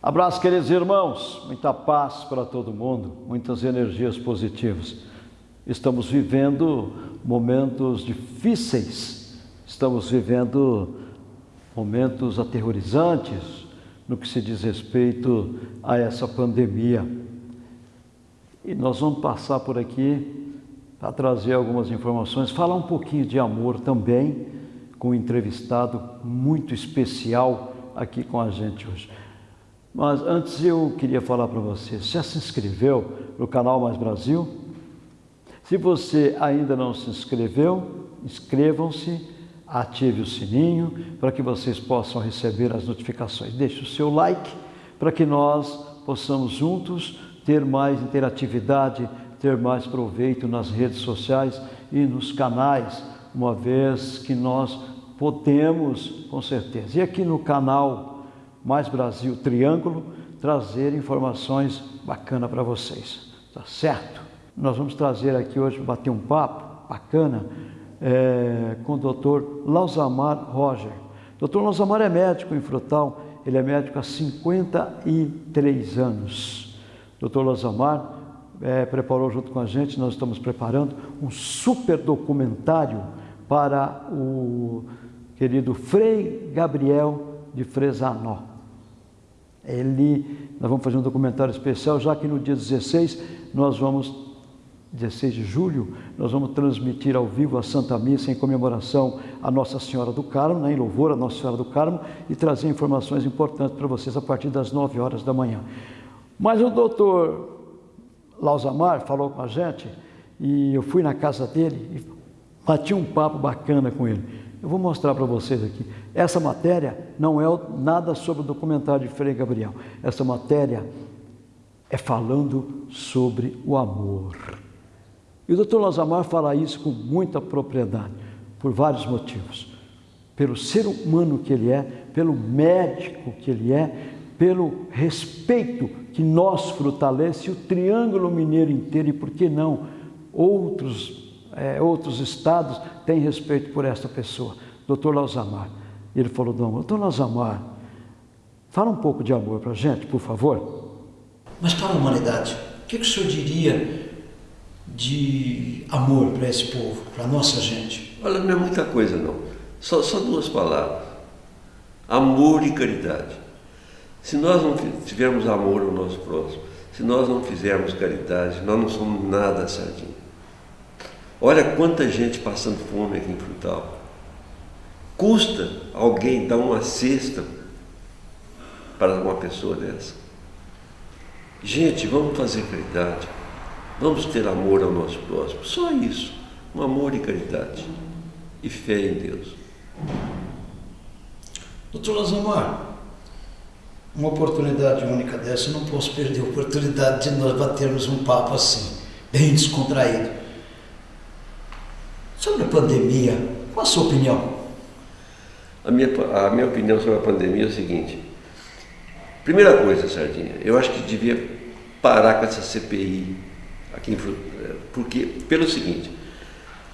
Abraço, queridos irmãos, muita paz para todo mundo, muitas energias positivas. Estamos vivendo momentos difíceis, estamos vivendo momentos aterrorizantes no que se diz respeito a essa pandemia. E nós vamos passar por aqui para trazer algumas informações, falar um pouquinho de amor também, com um entrevistado muito especial aqui com a gente hoje. Mas antes eu queria falar para você, já se inscreveu no canal Mais Brasil? Se você ainda não se inscreveu, inscrevam-se, ative o sininho para que vocês possam receber as notificações. Deixe o seu like para que nós possamos juntos ter mais interatividade, ter mais proveito nas redes sociais e nos canais, uma vez que nós podemos, com certeza. E aqui no canal mais Brasil Triângulo, trazer informações bacanas para vocês, tá certo? Nós vamos trazer aqui hoje, bater um papo bacana é, com o doutor Lausamar Roger. Doutor Lausamar é médico em Frutal, ele é médico há 53 anos. Doutor Lausamar é, preparou junto com a gente, nós estamos preparando um super documentário para o querido Frei Gabriel de Fresanó. Ele, nós vamos fazer um documentário especial, já que no dia 16 nós vamos, 16 de julho, nós vamos transmitir ao vivo a Santa Missa em comemoração a Nossa Senhora do Carmo, né, em louvor a Nossa Senhora do Carmo, e trazer informações importantes para vocês a partir das 9 horas da manhã. Mas o doutor Lausamar falou com a gente, e eu fui na casa dele e bati um papo bacana com ele. Eu vou mostrar para vocês aqui. Essa matéria não é nada sobre o documentário de Frei Gabriel. Essa matéria é falando sobre o amor. E o doutor Lazamar fala isso com muita propriedade, por vários motivos. Pelo ser humano que ele é, pelo médico que ele é, pelo respeito que nós fortalece o Triângulo Mineiro inteiro e, por que não, outros é, outros estados têm respeito por esta pessoa, doutor Lauzamar. Ele falou, doutor Lauzamar, fala um pouco de amor para a gente, por favor. Mas para a humanidade, o que, que o senhor diria de amor para esse povo, para a nossa gente? Olha, não é muita coisa não, só, só duas palavras, amor e caridade. Se nós não tivermos amor ao nosso próximo, se nós não fizermos caridade, nós não somos nada sardinha. Olha quanta gente passando fome aqui em Frutal. Custa alguém dar uma cesta para uma pessoa dessa. Gente, vamos fazer caridade. Vamos ter amor ao nosso próximo. Só isso. Um amor e caridade. E fé em Deus. Doutor Lazamar, uma oportunidade única dessa, eu não posso perder a oportunidade de nós batermos um papo assim, bem descontraído. Sobre a pandemia, qual a sua opinião? A minha, a minha opinião sobre a pandemia é o seguinte. Primeira coisa, Sardinha, eu acho que devia parar com essa CPI aqui em porque pelo seguinte,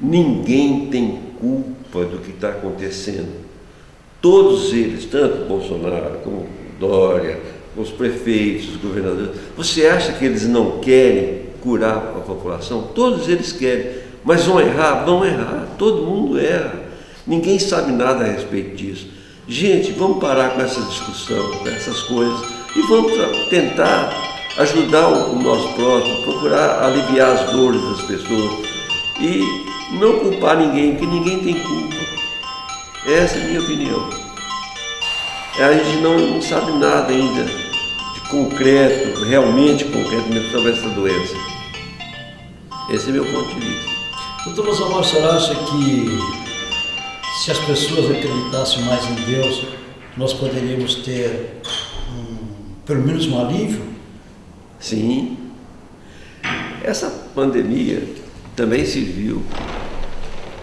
ninguém tem culpa do que está acontecendo. Todos eles, tanto Bolsonaro como Dória, os prefeitos, os governadores, você acha que eles não querem curar a população? Todos eles querem. Mas vão errar? Vão errar. Todo mundo erra. Ninguém sabe nada a respeito disso. Gente, vamos parar com essa discussão, com essas coisas e vamos tentar ajudar o nosso próximo, procurar aliviar as dores das pessoas e não culpar ninguém, porque ninguém tem culpa. Essa é a minha opinião. A gente não, não sabe nada ainda de concreto, realmente concreto sobre essa doença. Esse é meu ponto de vista. Doutor Rosamar, senhor acha que se as pessoas acreditassem mais em Deus, nós poderíamos ter um, pelo menos um alívio? Sim. Essa pandemia também serviu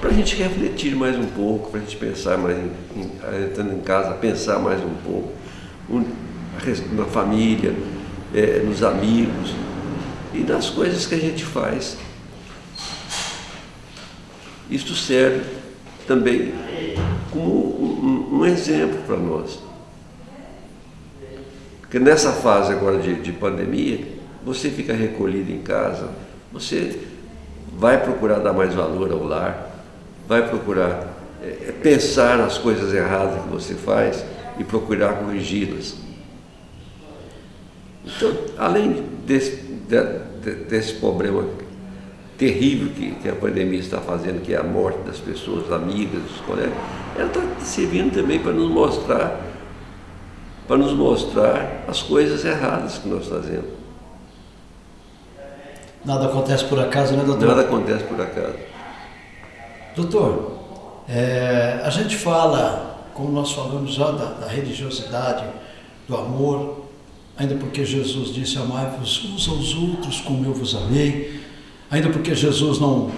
para a gente refletir mais um pouco, para a gente pensar mais, em, em, estando em casa, pensar mais um pouco um, na família, é, nos amigos e nas coisas que a gente faz. Isto serve também como um, um exemplo para nós. Porque nessa fase agora de, de pandemia, você fica recolhido em casa, você vai procurar dar mais valor ao lar, vai procurar é, pensar nas coisas erradas que você faz e procurar corrigi-las. Então, além desse, de, desse problema terrível que, que, a pandemia está fazendo, que é a morte das pessoas, amigas, dos colegas, ela está servindo também para nos mostrar, para nos mostrar as coisas erradas que nós fazemos. Nada acontece por acaso, né, doutor? Nada acontece por acaso. Doutor, é, a gente fala, como nós falamos já, da, da religiosidade, do amor, ainda porque Jesus disse: Amai-vos uns aos outros como eu vos amei, ainda porque Jesus não,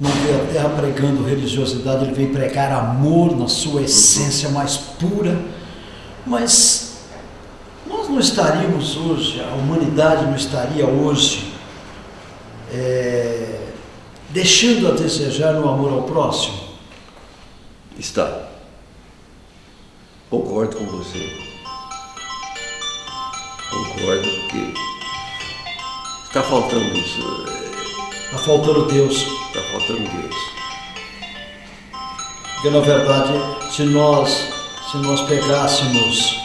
não veio à terra pregando religiosidade, ele veio pregar amor na sua essência mais pura. Mas não estaríamos hoje, a humanidade não estaria hoje é, deixando a desejar no amor ao próximo? Está. Concordo com você. Concordo que está faltando isso. Está faltando Deus. Está faltando Deus. Porque na verdade, se nós, se nós pegássemos,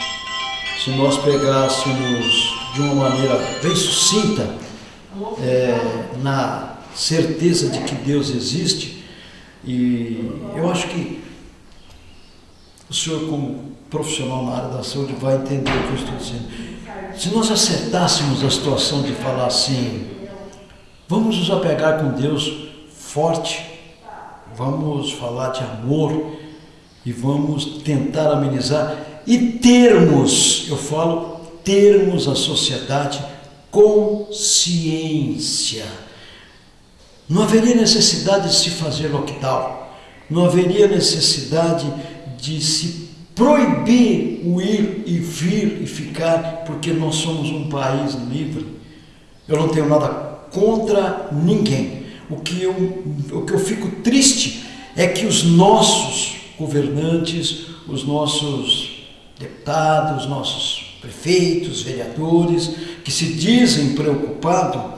se nós pegássemos de uma maneira bem sucinta, é, na certeza de que Deus existe, e eu acho que o senhor, como profissional na área da saúde, vai entender o que eu estou dizendo. Se nós acertássemos a situação de falar assim, vamos nos apegar com Deus forte, vamos falar de amor e vamos tentar amenizar e termos, eu falo, termos a sociedade consciência. Não haveria necessidade de se fazer lockdown, não haveria necessidade de se proibir o ir e vir e ficar, porque nós somos um país livre. Eu não tenho nada contra ninguém. O que eu, o que eu fico triste é que os nossos governantes, os nossos deputados, os nossos prefeitos, vereadores, que se dizem preocupados,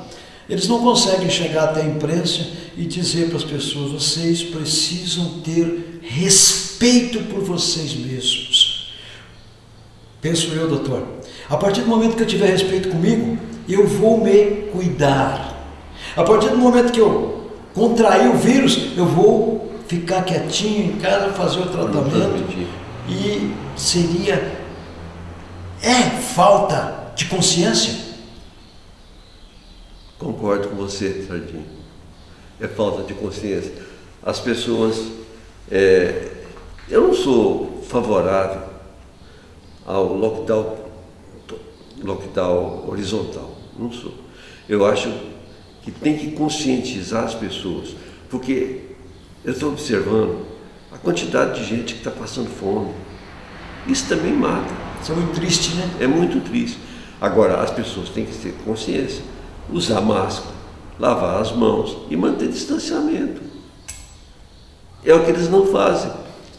eles não conseguem chegar até a imprensa e dizer para as pessoas: vocês precisam ter respeito por vocês mesmos. Penso eu, doutor. A partir do momento que eu tiver respeito comigo, eu vou me cuidar. A partir do momento que eu contrair o vírus, eu vou ficar quietinho em casa, fazer o tratamento. E seria. É falta de consciência? Concordo com você, Sardinha. É falta de consciência. As pessoas. É, eu não sou favorável ao lockdown, lockdown horizontal. Não sou. Eu acho que tem que conscientizar as pessoas, porque eu estou observando a quantidade de gente que está passando fome. Isso também mata. Isso é muito triste, né? É muito triste. Agora, as pessoas têm que ter consciência usar máscara, lavar as mãos e manter distanciamento. É o que eles não fazem.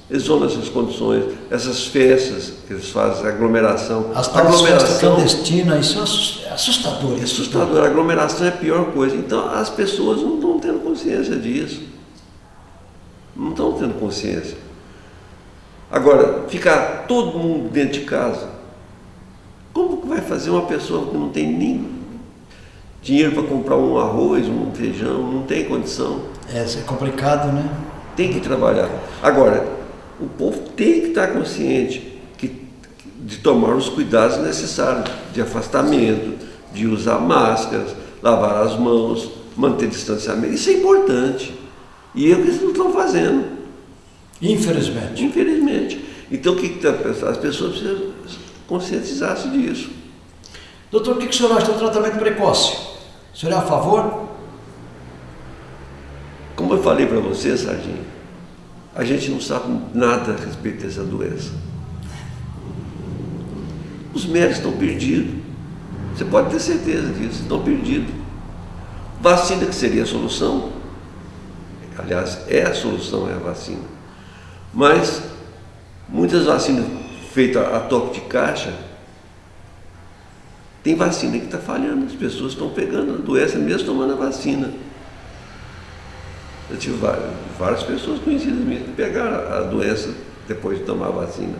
Eles vão nessas condições, essas festas que eles fazem, aglomeração. As festas clandestinas, isso é assustador. É assustador. A aglomeração é a pior coisa. Então as pessoas não estão tendo consciência disso. Não estão tendo consciência. Agora, ficar todo mundo dentro de casa, como que vai fazer uma pessoa que não tem nem dinheiro para comprar um arroz, um feijão, não tem condição. É, isso é complicado, né? Tem que trabalhar. Agora, o povo tem que estar consciente que, de tomar os cuidados necessários de afastamento, de usar máscaras, lavar as mãos, manter distanciamento. Isso é importante. E é o que eles não estão fazendo. Infelizmente. Infelizmente. Então, o que, que as pessoas precisam conscientizar-se disso. Doutor, o que o senhor acha do tratamento precoce? O senhor é a favor? Como eu falei para você, Sardinha, a gente não sabe nada a respeito dessa doença. Os médicos estão perdidos. Você pode ter certeza disso, estão perdidos. Vacina que seria a solução, aliás, é a solução, é a vacina. Mas muitas vacinas feitas a toque de caixa, tem vacina que está falhando, as pessoas estão pegando a doença mesmo tomando a vacina. Eu tive várias pessoas conhecidas minhas que pegaram a doença depois de tomar a vacina.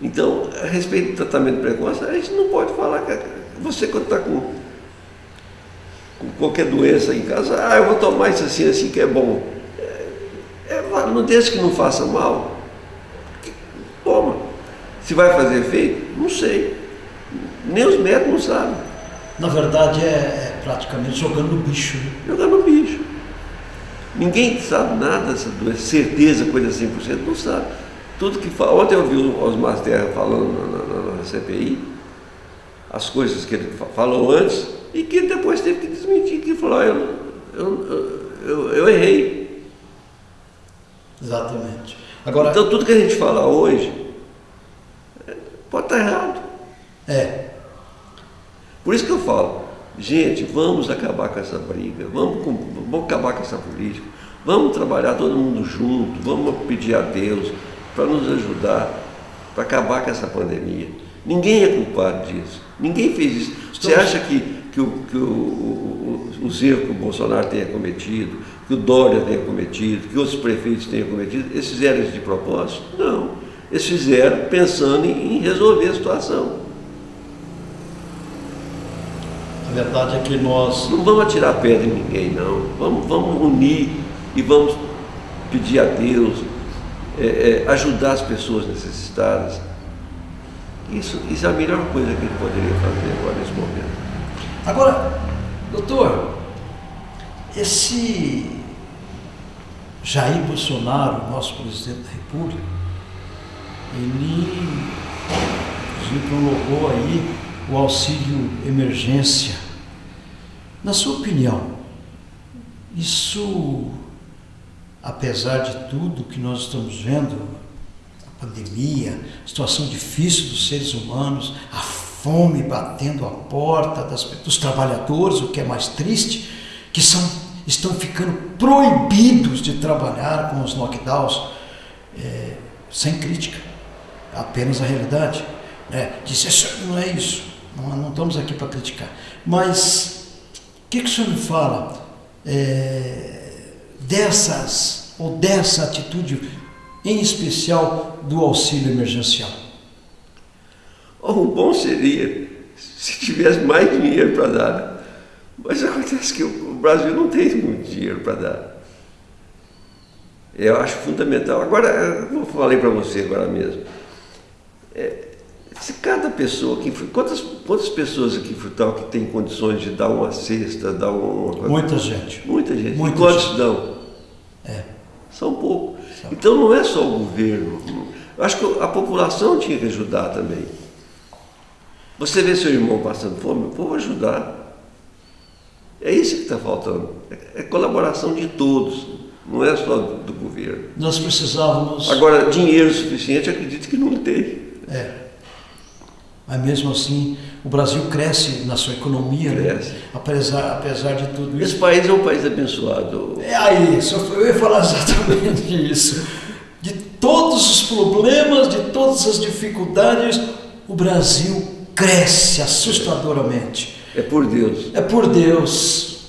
Então, a respeito do tratamento precoce, a gente não pode falar que você quando está com, com, qualquer doença em casa, ah, eu vou tomar isso assim, assim que é bom. É, é, não desde que não faça mal, toma. Se vai fazer efeito, não sei. Nem os médicos não sabem. Na verdade é, é praticamente jogando bicho. Né? Jogando bicho. Ninguém sabe nada dessa doença, certeza, coisa 100%, não sabe. Tudo que fala. Ontem eu vi o Osmar Terra falando na, na, na, CPI, as coisas que ele falou antes, e que depois teve que desmentir, que falou, eu, eu, eu, eu, errei. Exatamente. Agora, então tudo que a gente fala hoje pode estar errado. É. Por isso que eu falo, gente, vamos acabar com essa briga, vamos, vamos acabar com essa política, vamos trabalhar todo mundo junto, vamos pedir a Deus para nos ajudar, para acabar com essa pandemia. Ninguém é culpado disso, ninguém fez isso. Você acha que, que, o, que o, o, os erros que o Bolsonaro tenha cometido, que o Dória tenha cometido, que outros prefeitos tenham cometido, eles fizeram isso de propósito? Não. Eles fizeram pensando em resolver a situação. A verdade é que nós. Não vamos atirar pedra em ninguém, não. Vamos, vamos unir e vamos pedir a Deus, é, é, ajudar as pessoas necessitadas. Isso, isso é a melhor coisa que ele poderia fazer agora nesse momento. Agora, doutor, esse Jair Bolsonaro, nosso presidente da República, ele, ele aí o auxílio emergência. Na sua opinião, isso, apesar de tudo que nós estamos vendo, a pandemia, a situação difícil dos seres humanos, a fome batendo a porta das, dos trabalhadores, o que é mais triste, que são, estão ficando proibidos de trabalhar com os lockdowns, é, sem crítica, apenas a realidade. É, disse, não é isso. Não, não estamos aqui para criticar. Mas o que, que o senhor me fala é, dessas, ou dessa atitude, em especial do auxílio emergencial? O bom seria se tivesse mais dinheiro para dar. Mas acontece que o Brasil não tem muito dinheiro para dar. Eu acho fundamental. Agora, eu falei para você agora mesmo. É, se cada pessoa quantas, quantas pessoas aqui em Frutal que tem condições de dar uma cesta, dar uma Muita gente. Muita gente. Muita e quantos gente. dão? É. São poucos. Então não é só o governo. Eu acho que a população tinha que ajudar também. Você vê seu irmão passando fome, vou ajudar. É isso que está faltando. É, colaboração de todos, não é só do, governo. Nós precisávamos. Agora, dinheiro suficiente, acredito que não tem. É. Mas mesmo assim, o Brasil cresce na sua economia, né? Cresce. Né? apesar, apesar de tudo Esse isso. país é um país abençoado. É aí, eu ia falar exatamente isso. De todos os problemas, de todas as dificuldades, o Brasil cresce assustadoramente. É por Deus. É por Deus.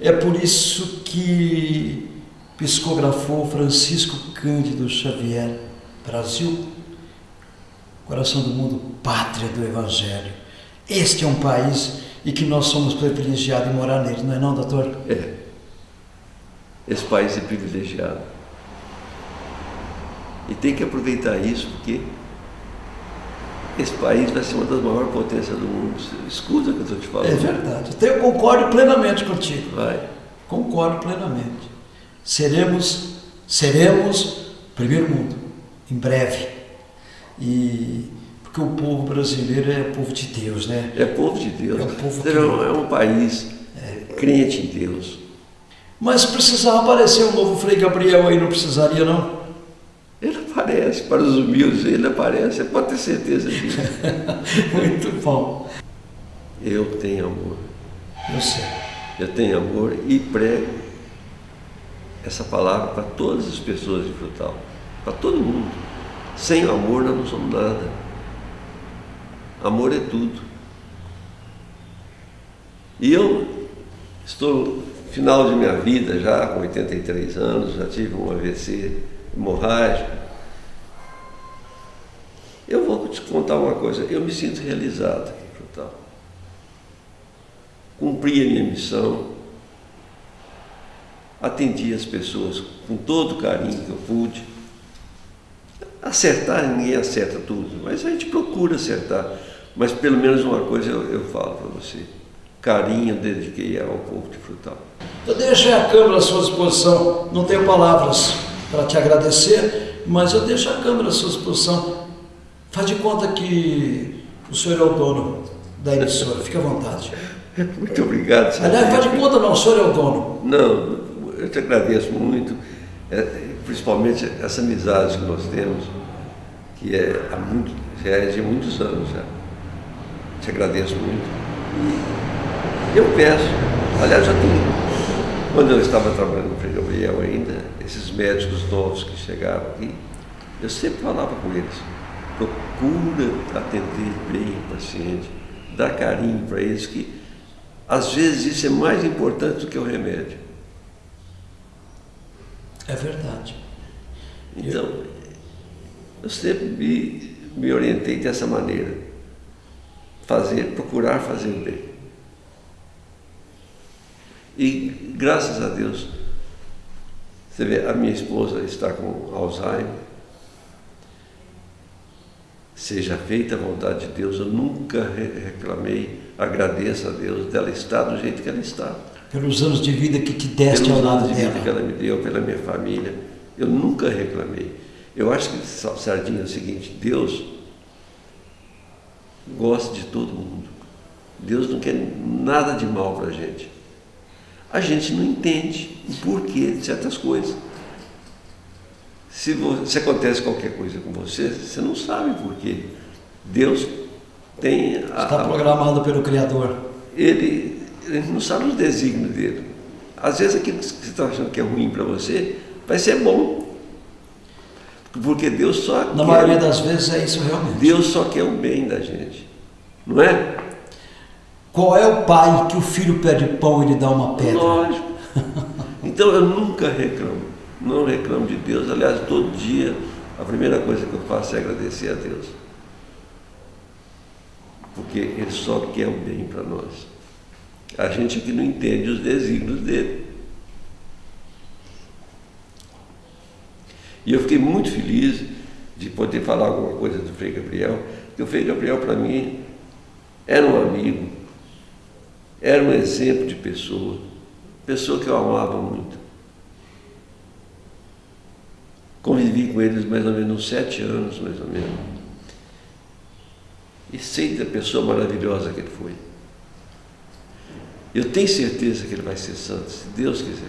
É por isso que psicografou Francisco Cândido Xavier. Brasil, coração do mundo, pátria do Evangelho. Este é um país e que nós somos privilegiados em morar nele, não é não, doutor? É. Esse país é privilegiado. E tem que aproveitar isso, porque esse país vai ser uma das maiores potências do mundo. Escuta o que eu estou te falando. É verdade. Então eu concordo plenamente contigo. Vai. Concordo plenamente. Seremos, seremos primeiro mundo, em breve. E porque o povo brasileiro é o povo de Deus, né? É povo de Deus. É um povo é, que- é um país crente em Deus. Mas precisava aparecer um novo Frei Gabriel aí, não precisaria não? Aparece. para os humildes ele aparece, você pode ter certeza disso. Muito bom. Eu tenho amor. Eu sei. Eu tenho amor e prego essa palavra para todas as pessoas de Frutal, para todo mundo. Sem amor nós não somos nada. Amor é tudo. E eu estou no final de minha vida, já com 83 anos, já tive um AVC hemorrágico. Te contar uma coisa, eu me sinto realizado aqui em Frutal. Cumpri a minha missão, atendi as pessoas com todo o carinho que eu pude. Acertar, ninguém acerta tudo, mas a gente procura acertar. Mas pelo menos uma coisa eu, eu falo para você: carinho dediquei ao povo de Frutal. Eu deixo a câmera à sua disposição, não tenho palavras para te agradecer, mas eu deixo a câmera à sua disposição. Faz de conta que o senhor é o dono da emissora, fique à vontade. Muito obrigado. Senhor. Aliás, faz de conta não, o senhor é o dono. Não, eu te agradeço muito, é, principalmente essa amizade que nós temos, que é, há muito, já é de muitos anos já. Te agradeço muito. Eu peço, aliás, já tenho, quando eu estava trabalhando no Frei Gabriel ainda, esses médicos novos que chegaram aqui, eu sempre falava com eles, procura atender bem o paciente, dar carinho para eles, que às vezes isso é mais importante do que o remédio. É verdade. Então, eu sempre me, me orientei dessa maneira. Fazer, procurar fazer o bem. E graças a Deus, você vê, a minha esposa está com Alzheimer. Seja feita a vontade de Deus, eu nunca reclamei, agradeço a Deus dela estar do jeito que ela está pelos anos de vida que te deste pelos ao lado anos de dela. vida que ela me deu, pela minha família. Eu nunca reclamei. Eu acho que, Sardinha, é o seguinte, Deus gosta de todo mundo. Deus não quer nada de mal para a gente. A gente não entende o porquê de certas coisas. Se, você, se acontece qualquer coisa com você, você não sabe porquê. Deus tem... A, Está programado pelo Criador. Ele gente não sabe os desígnios dele. Às vezes aquilo que você está achando que é ruim para você, vai ser bom. Porque Deus só Na quer, maioria das vezes é isso realmente. Deus só quer o bem da gente. Não é? Qual é o pai que o filho pede pão e lhe dá uma pedra? Lógico. Então eu nunca reclamo. Não reclamo de Deus. Aliás, todo dia a primeira coisa que eu faço é agradecer a Deus. Porque Ele só quer o bem para nós. A gente que não entende os desígnios dele. E eu fiquei muito feliz de poder falar alguma coisa do Frei Gabriel, porque o Frei Gabriel, para mim, era um amigo, era um exemplo de pessoa, pessoa que eu amava muito. Convivi com eles mais ou menos uns sete anos, mais ou menos. E sei da pessoa maravilhosa que ele foi. Eu tenho certeza que ele vai ser santo, se Deus quiser.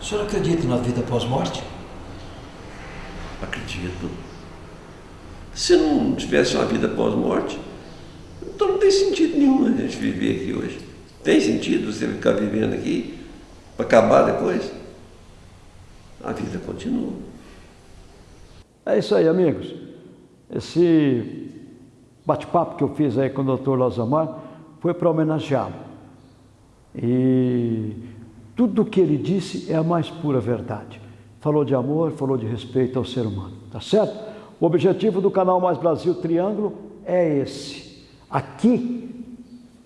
O senhor acredita na vida pós-morte? Acredito. Se não tivesse uma vida pós-morte, então não tem sentido nenhum a gente viver aqui hoje. Tem sentido você ficar vivendo aqui para acabar depois? A vida continua. É isso aí, amigos. Esse bate-papo que eu fiz aí com o Dr. Lozamar foi para homenageá-lo. E tudo o que ele disse é a mais pura verdade. Falou de amor, falou de respeito ao ser humano, tá certo? O objetivo do canal Mais Brasil Triângulo é esse. Aqui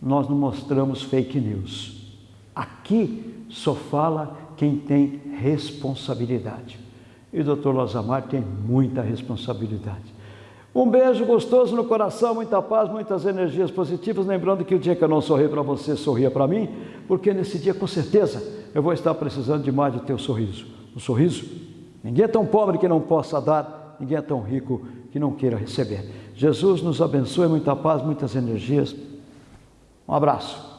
nós não mostramos fake news. Aqui só fala quem tem responsabilidade. E o Dr. Lozamar tem muita responsabilidade. Um beijo gostoso no coração, muita paz, muitas energias positivas. Lembrando que o dia que eu não sorri para você, sorria para mim, porque nesse dia, com certeza, eu vou estar precisando demais do teu sorriso. Um sorriso? Ninguém é tão pobre que não possa dar, ninguém é tão rico que não queira receber. Jesus nos abençoe, muita paz, muitas energias. Um abraço.